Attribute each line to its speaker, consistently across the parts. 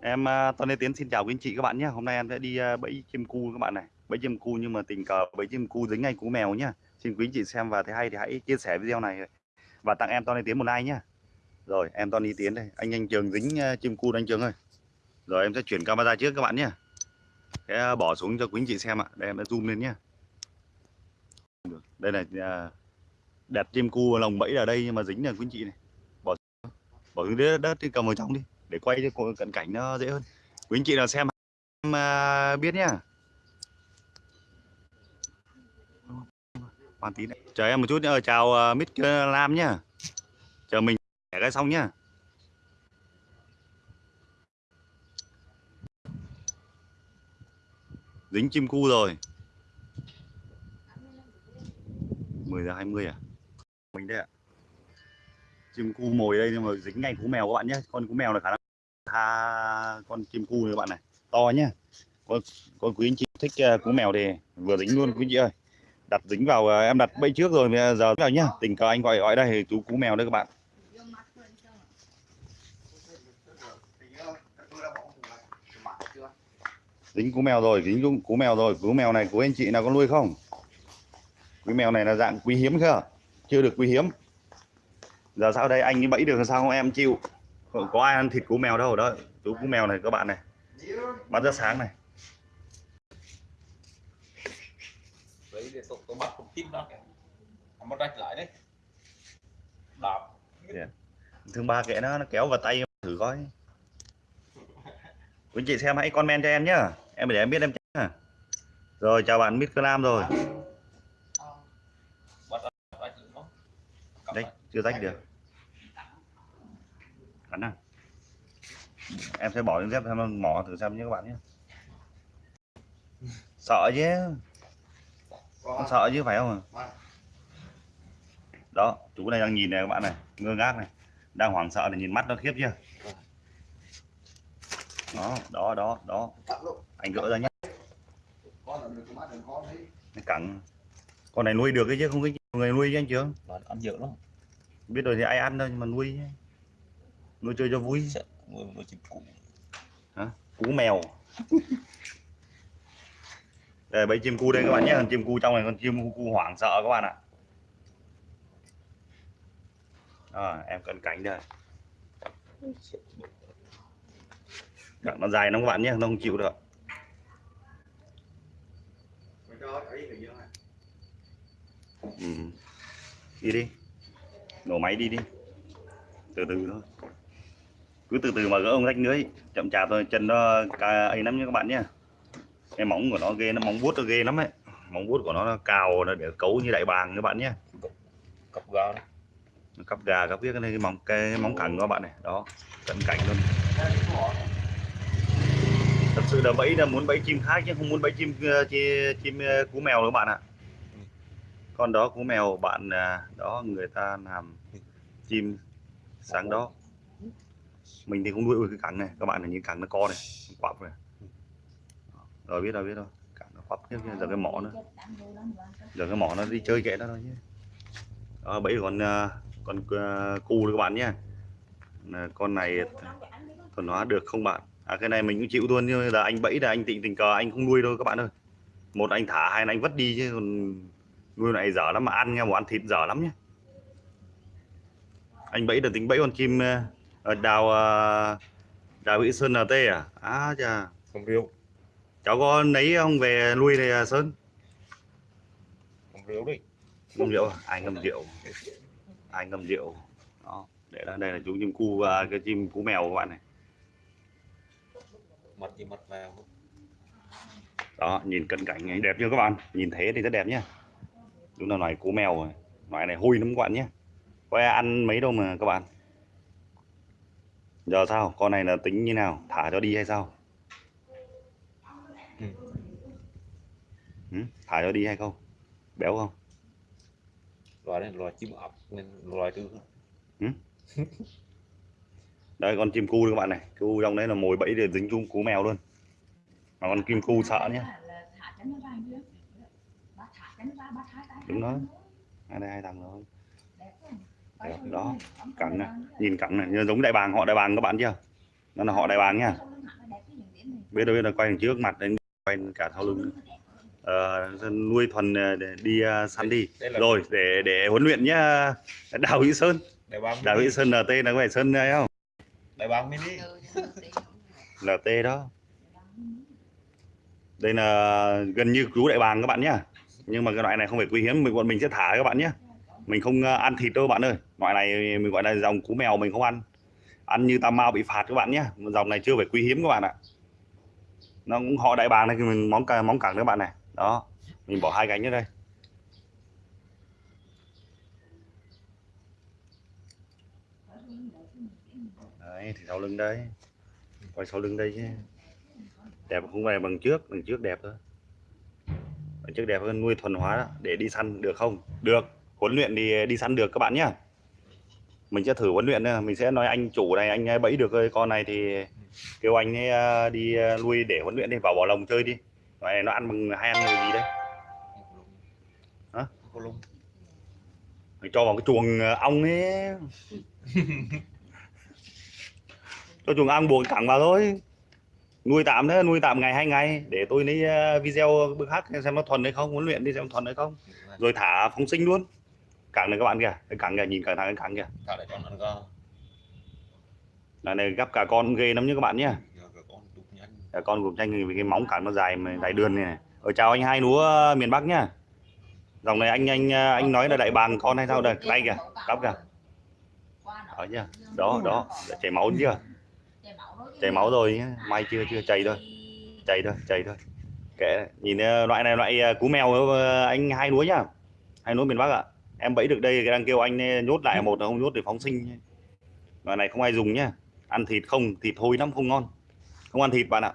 Speaker 1: Em à, Tony Lê Tiến xin chào quý anh chị các bạn nhé. Hôm nay em sẽ đi à, bẫy chim cu các bạn này. Bẫy chim cu nhưng mà tình cờ bẫy chim cu dính ngay cú mèo nhá. Xin quý anh chị xem và thấy hay thì hãy chia sẻ video này và tặng em Tony Lê Tiến một like nhá. Rồi em Tony Lê Tiến đây. Anh anh Trường dính à, chim cu anh Trường ơi. Rồi em sẽ chuyển camera trước các bạn nhé. Sẽ bỏ xuống cho quý anh chị xem ạ. Đây em sẽ zoom lên nhá. Đây là đẹp chim cu lồng bẫy ở đây nhưng mà dính là quý anh chị này. Bỏ bỏ xuống đất, đất đi cầm vào trong đi để quay cho cận cảnh nó dễ hơn. Quý anh chị nào xem em à, biết nhá. Hoàn tí này. Chờ em một chút nữa ờ, chào à, uh, mít lam nhá. Chờ mình cái xong nhá. Dính chim cu rồi. 10 giờ 20 à? Mình đây ạ. Chim cu mồi đây nhưng mà dính ngay cú mèo các bạn nhé con cú mèo là khả năng tha con chim cu này các bạn này. To nhá. Con con quý anh chị thích uh, cú mèo thì vừa dính luôn quý anh chị ơi. Đặt dính vào uh, em đặt bẫy trước rồi giờ vào nhá. Tình cờ anh gọi gọi đây chú cú mèo đây các bạn. Dính cú mèo rồi dính cú mèo rồi. Cú mèo này của anh chị nào có nuôi không? Quý mèo này là dạng quý hiếm cơ. Chưa được quý hiếm. Giờ sao đây? Anh bẫy được sao không em chịu? Có ai ăn thịt cú mèo đâu đó. Chú cú mèo này các bạn này. Bắt rất sáng này.
Speaker 2: Đấy để tôi, tôi bắt con tim đó. Nó rách lại đấy. Đạp.
Speaker 1: Yeah. thương ba kệ nó nó kéo vào tay thử coi. Quý chị xem hãy comment cho em nhá. Em để em biết em nhá. Rồi chào bạn Mít Nam rồi. Đấy chưa rách được cắn à em sẽ bỏ những dép xem mỏ thử xem nhé các bạn nhé. Sợ chứ? Con sợ chứ phải không đó chú này đang nhìn này các bạn này ngơ ngác này. Đang hoảng sợ này nhìn mắt nó khiếp chưa? Đó đó đó đó. Anh gỡ ra nhé. Cẳng con này nuôi được cái chứ không có người nuôi chứ anh chưa
Speaker 2: ăn dữ lắm.
Speaker 1: Biết rồi thì ai ăn đâu nhưng mà nuôi chứ nuôi chơi cho vui.
Speaker 2: Nuôi nuôi chim cú.
Speaker 1: Hả? Cú mèo. Đây bẫy chim cu đây các bạn nhé. Chim cu trong này con chim cu hoảng sợ các bạn ạ. À, em cận cảnh đây. Đặng nó dài lắm các bạn nhé nó không chịu được. Ừ. đi đi. Nổ máy đi đi. Từ từ thôi cứ từ từ mà gỡ ông rách lưới chậm chạp thôi chân nó ấy lắm nha các bạn nhé cái móng của nó ghê nó móng vuốt nó ghê lắm ấy. Móng vuốt của nó, nó cào nó để cấu như đại bàng các bạn nhé
Speaker 2: cặp gà đó.
Speaker 1: cặp gà cặp viết cái móng cái, móng cẳng của các bạn này. Đó cận cảnh luôn. Thật sự là bẫy là muốn bẫy chim khác chứ không muốn bẫy chim chim, chim cú mèo các bạn ạ. Con đó cú mèo bạn à, đó người ta làm chim sáng đó mình thì không nuôi cái cẳng này các bạn là những cẳng nó co này quặp này. Rồi biết rồi biết rồi. Cẳng nó quặp tiếp giờ cái mỏ nữa giờ cái mỏ nó đi chơi kệ nó thôi nhé. Đó bẫy con à, con uh, cu các bạn nhé. Con này thuần hóa được không bạn? À cái này mình cũng chịu luôn nhưng là anh bẫy là anh tình tình cờ anh không nuôi đâu các bạn ơi. Một anh thả hai anh vất đi chứ còn nuôi này dở lắm mà ăn nha một ăn thịt dở lắm nhé. Anh bẫy được tính bẫy con chim ở đào đào Vĩ Sơn LT à? À chà.
Speaker 2: Không rượu
Speaker 1: cháu có lấy ông về nuôi này à, Sơn?
Speaker 2: Không rượu đi
Speaker 1: ngâm rượu à? ai ngâm rượu? Ai ngâm rượu? Đó để đây đây là chú chim cu và cái chim cú mèo các bạn này.
Speaker 2: Mặt gì mặt vào.
Speaker 1: Đó nhìn cận cảnh ấy đẹp chưa các bạn? Nhìn thế thì rất đẹp nhá. Đúng là loài cú mèo rồi. Loài này hôi lắm các bạn nhé có ai ăn mấy đâu mà các bạn giờ sao? Con này là tính như nào? Thả cho đi hay sao?
Speaker 2: Ừ.
Speaker 1: Ừ? thả cho đi hay không? Béo không?
Speaker 2: Loài này loài chim ọc nên loài tư
Speaker 1: ừ? đây con chim cu các bạn này. Cu trong đấy là mồi bẫy để dính chung cú mèo luôn. Mà con kim cu sợ nhé đúng đó hai đây hai thằng rồi đó cẳng này. nhìn cẳng này như giống đại bàng họ đại bàng các bạn chưa? Nó là họ đại bàng nha. Biết đâu biết là quay đằng trước mặt đến quay cả sau lưng. Ờ, nuôi thuần ờ, để đi ờ, săn đi.
Speaker 2: đây là
Speaker 1: rồi để để huấn luyện nhá. Đào hữu sơn.
Speaker 2: Đại bàng
Speaker 1: đào hữu sơn lt là có phải sơn đấy không?
Speaker 2: Đại bàng mini.
Speaker 1: Lt đó. Đây là gần như cứu đại bàng các bạn nhá. Nhưng mà cái loại này không phải quý hiếm mình bọn mình sẽ thả các bạn nhé mình không ờ, ăn thịt đâu bạn ơi. Loại này mình gọi là dòng cú mèo mình không ăn. Ăn như tam mao bị phạt các bạn nhé. Dòng này chưa phải quý hiếm các bạn ạ. Nó cũng họ đại bàng này thì mình móng cả, móng cẳng các bạn này. Đó, mình bỏ hai cánh ở đây. Đấy, thì sau lưng đây. Quay sau lưng đây chứ đẹp không phải bằng trước bằng trước đẹp thôi. Bằng trước đẹp hơn nuôi thuần hóa đó. để đi săn được không? Được huấn luyện thì đi săn được các bạn nhé mình sẽ thử huấn luyện mình sẽ nói anh chủ này anh bẫy được cái con này thì kêu anh ấy ờ, đi nuôi để huấn luyện đi vào bỏ lồng chơi đi. Này nó ăn bằng hay ăn mùi gì đấy Hả? Mình cho vào cái chuồng ờ, ong ấy. Cho chuồng ong buộc cẳng vào thôi. Nuôi tạm nữa nuôi tạm ngày hai ngày để tôi lấy video bữa khác xem nó thuần hay không huấn luyện đi xem thuần hay không. Rồi thả phóng sinh luôn cẳng này các bạn kìa. Cái cẳng kìa nhìn cả thằng cái cẳng kìa
Speaker 2: lại con ăn
Speaker 1: là này gắp cả con ghê lắm nhé các bạn nhé
Speaker 2: cả con đục nhanh.
Speaker 1: Vì cái móng cẳng nó dài mà dài đường này, này. ở chào anh hai núa miền Bắc nhá. Dòng này anh anh anh nói là đại bàng con hay sao đây? Đây kìa cắp kìa. ở chưa đó đó chảy máu chưa? Chảy máu rồi nhá. May chưa chưa chảy thôi. Chảy thôi chảy thôi. Kệ. Nhìn ờ, loại này loại ờ, cú mèo ờ, anh hai núa nhá. Hai núa miền Bắc ạ em bẫy được đây đang kêu anh ờ, nhốt lại một không nhốt để phóng sinh loại này không ai dùng nhá. Ăn thịt không thịt hôi lắm không ngon. Không ăn thịt bạn ạ.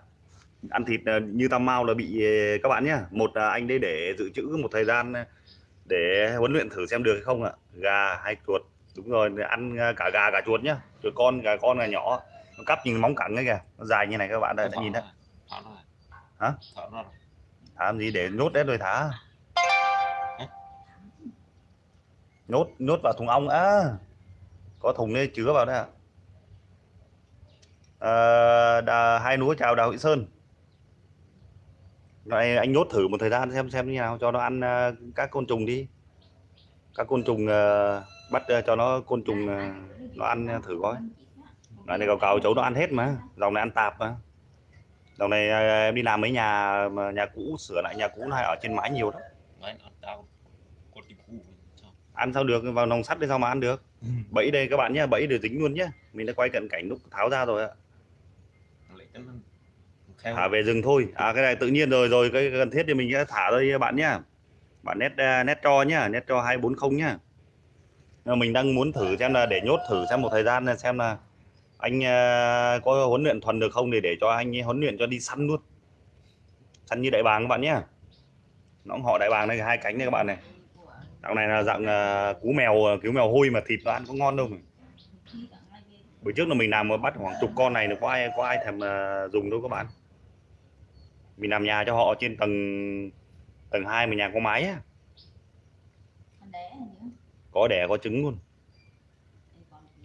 Speaker 1: Ăn thịt ờ, như tam mao là bị ờ, các bạn nhá. Một là anh đây để dự trữ một thời gian ờ, để huấn luyện thử xem được hay không ạ. Gà hay chuột. Đúng rồi ăn cả gà cả chuột nhá. Chuột con gà con gà nhỏ. Nó cắp nhìn móng cẳng ấy kìa. Nó dài như này các bạn đã, đã nhìn đấy. Hả?
Speaker 2: thả
Speaker 1: làm gì để nhốt đấy rồi thả nhốt nhốt vào thùng ong á. Có thùng đây chứa vào đấy ạ. À, đà, hai núi chào đào Hữu Sơn. Này anh nhốt thử một thời gian xem xem như nào cho nó ăn ờ, các côn trùng đi. Các côn trùng uh, bắt uh, cho nó côn trùng uh, nó ăn thử coi. Này cầu cầu cháu nó ăn hết mà. Dòng này ăn tạp mà. Dòng này uh, em đi làm mấy nhà mà nhà cũ sửa lại nhà cũ này ở trên mái nhiều lắm
Speaker 2: Đấy, nó tao con chim cú sao
Speaker 1: ăn sao được vào nòng sắt đi sao mà ăn được? Bẫy đây các bạn nhé bẫy được dính luôn nhé mình đã quay cận cảnh lúc tháo ra rồi ạ. Thả về rừng thôi. À cái này tự nhiên rồi rồi cái cần thiết thì mình sẽ thả đây bạn nhá. Bạn net uh, net cho nhá net cho 240 nhá. Mình đang muốn thử xem là để nhốt thử xem một thời gian là xem là anh ờ, có huấn luyện thuần được không để để cho anh huấn luyện cho đi săn luôn. Săn như đại bàng các bạn nhá. Nó họ đại bàng đây hai cánh đây các bạn này dạng này là dạng ờ, cú mèo ờ, cứu mèo hôi mà thịt nó ăn có ngon đâu mà. bữa trước là mình làm mà bắt khoảng chục con này nó có ai có ai thèm ờ, dùng đâu các bạn. Mình làm nhà cho họ trên tầng tầng 2 mà nhà có mái á. Có đẻ có trứng luôn.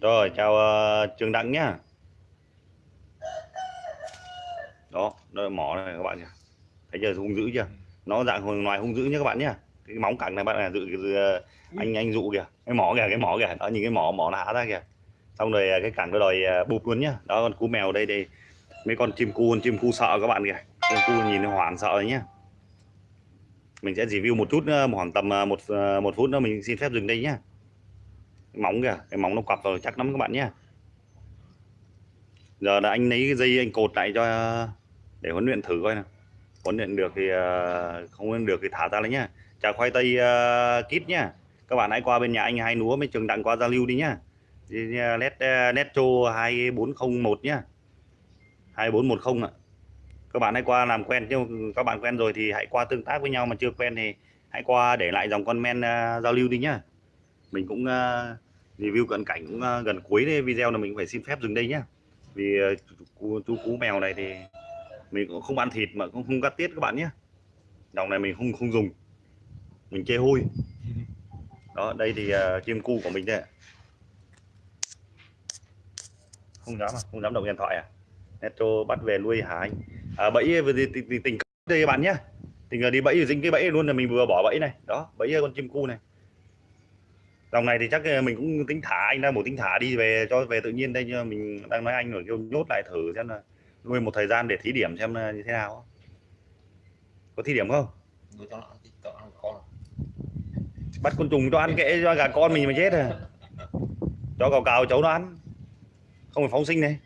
Speaker 1: Rồi chào ờ, Trường Đặng nhá. Đó đó mỏ này các bạn nhỉ. Thấy chưa hung dữ chưa? Nó dạng ngoài hung dữ nhá các bạn nhá cái móng cẳng này bạn là dự dự- ờ, anh anh dụ kìa cái mỏ kìa cái mỏ kìa. Đó nhìn cái mỏ mỏ nó há ra kìa. Xong rồi ờ, cái cẳng nó đòi ờ, bụp luôn nhá. Đó con cú mèo đây đây. Mấy con chim cu con chim cu sợ các bạn kìa. Chim cu nhìn nó hoảng sợ đấy nhá. Mình sẽ review một chút nữa, khoảng tầm một một phút nữa mình xin phép dừng đây nhá. Cái móng kìa cái móng nó quặp rồi chắc lắm các bạn nhá. Giờ là anh lấy cái dây anh cột lại cho để huấn luyện thử coi nào. Huấn luyện được thì không huấn luyện được thì thả ra lấy nhá chả khoai tây ờ, uh, kít nhá. Các bạn hãy qua bên nhà anh hai núa mới trường đặng qua giao lưu đi nhá. Đi, ờ, ờ hai bốn không 2401 nhá. 2410 ạ. Các bạn hãy qua làm quen chứ các bạn quen rồi thì hãy qua tương tác với nhau mà chưa quen thì hãy qua để lại dòng comment uh, giao lưu đi nhá. Mình cũng uh, review cận cảnh cũng uh, gần cuối đây video là mình phải xin phép dừng đây nhá. Vì chú, chú cú mèo này thì mình cũng không ăn thịt mà cũng không cắt tiết các bạn nhé dòng này mình không không dùng mình chê hôi. Đó đây thì à, uh, chim cu của mình đây không dám à? Không dám động điện thoại à? Netro bắt về nuôi hả anh? À, bẫy về tình, tình, tình đây bạn nhé tình đi bẫy dính cái bẫy luôn là mình vừa bỏ bẫy này. Đó bẫy con chim cu này. Dòng này thì chắc à, mình cũng tính thả anh đang một tính thả đi về cho về tự nhiên đây mình đang nói anh rồi kêu nhốt lại thử xem là nuôi một thời gian để thí điểm xem là như thế nào có thí điểm không?
Speaker 2: Nuôi cho nó ăn tí, cho nó ăn con
Speaker 1: bắt côn trùng cho ăn kệ cho gà con mình mà chết à. Cho cào cào cháu nó ăn. Không phải phóng sinh này.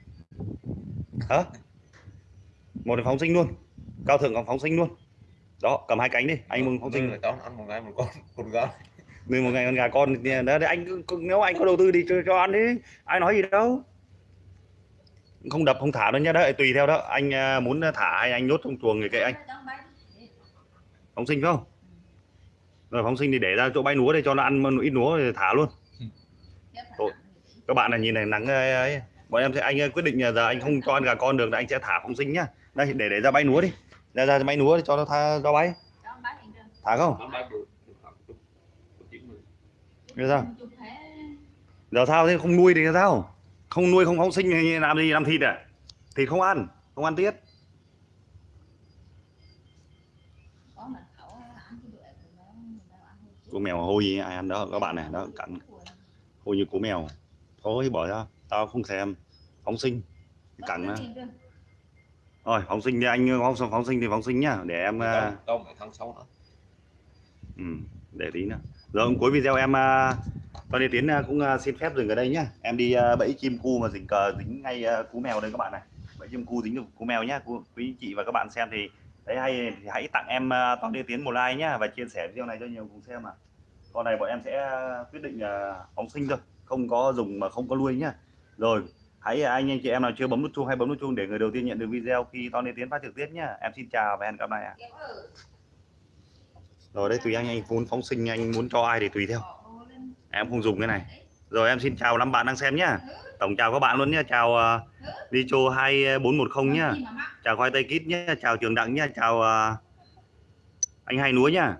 Speaker 1: Hả? Một là phóng sinh luôn. Cao thượng còn phóng sinh luôn. Đó cầm hai cánh đi. Anh mừng phóng sinh.
Speaker 2: Nuôi nó ăn một ngày một con con gà
Speaker 1: nuôi một ngày con gà con thì đó, đấy, anh nếu anh có đầu tư đi cho, cho ăn đi. Ai nói gì đâu. Không đập không thả đâu nhá. Đấy tùy theo đó. Anh à, muốn thả hay anh nhốt trong chuồng thì kệ anh. Phóng sinh không rồi phóng sinh thì để ra chỗ bãi núa để cho nó ăn một ít núa thì thả luôn. Các bạn này nhìn này nắng ấy, ấy. bọn em sẽ anh quyết định là giờ anh không cho ăn gà con được là anh sẽ thả phóng sinh nhá. Đây để để ra bãi núa đi. Ra ra bãi núa để cho nó tha cho bay thả không?
Speaker 2: Bay
Speaker 1: Bây sao? Giờ sao thế? Không nuôi thì sao? Không nuôi không phóng sinh thì làm gì? Làm thịt à? Thịt không ăn không ăn tiết cú mèo hôi gì ai ăn đó các bạn này đó cắn hôi như cú mèo. Thôi bỏ ra tao không thèm. Phóng sinh. Cắn nó rồi phóng sinh thì anh phóng phóng sinh thì phóng sinh nhá để em à,
Speaker 2: to mấy tháng sau nữa.
Speaker 1: Ừ, để tí nữa. Rồi cuối video em à, Tony đi Tiến à, cũng à, xin phép dừng ở đây nhá. Em đi à, bẫy chim cu mà dính cờ dính ngay à, cú mèo đây các bạn này. Bẫy chim cu dính được cú mèo nhá quý chị và các bạn xem thì thấy hay thì hãy tặng em à, uh, Tony đi Tiến một like nhá và chia sẻ video này cho nhiều cùng xem mà con này bọn em sẽ quyết định à, phóng sinh thôi không có dùng mà không có nuôi nhá. Rồi hãy à, anh anh chị em nào chưa bấm nút chuông hay bấm nút chuông để người đầu tiên nhận được video khi Tony Tiến phát trực tiếp nhá. Em xin chào và hẹn gặp lại ạ. Rồi đấy tùy anh anh muốn phóng sinh anh muốn cho ai thì tùy theo. Em không dùng cái này. Rồi em xin chào năm bạn đang xem nhá tổng chào các bạn luôn nhá. Chào uh, Licho 2410 nhá. Chào khoai tây kít nhá. Chào trường đặng nhá. Chào à, anh hai núa nhá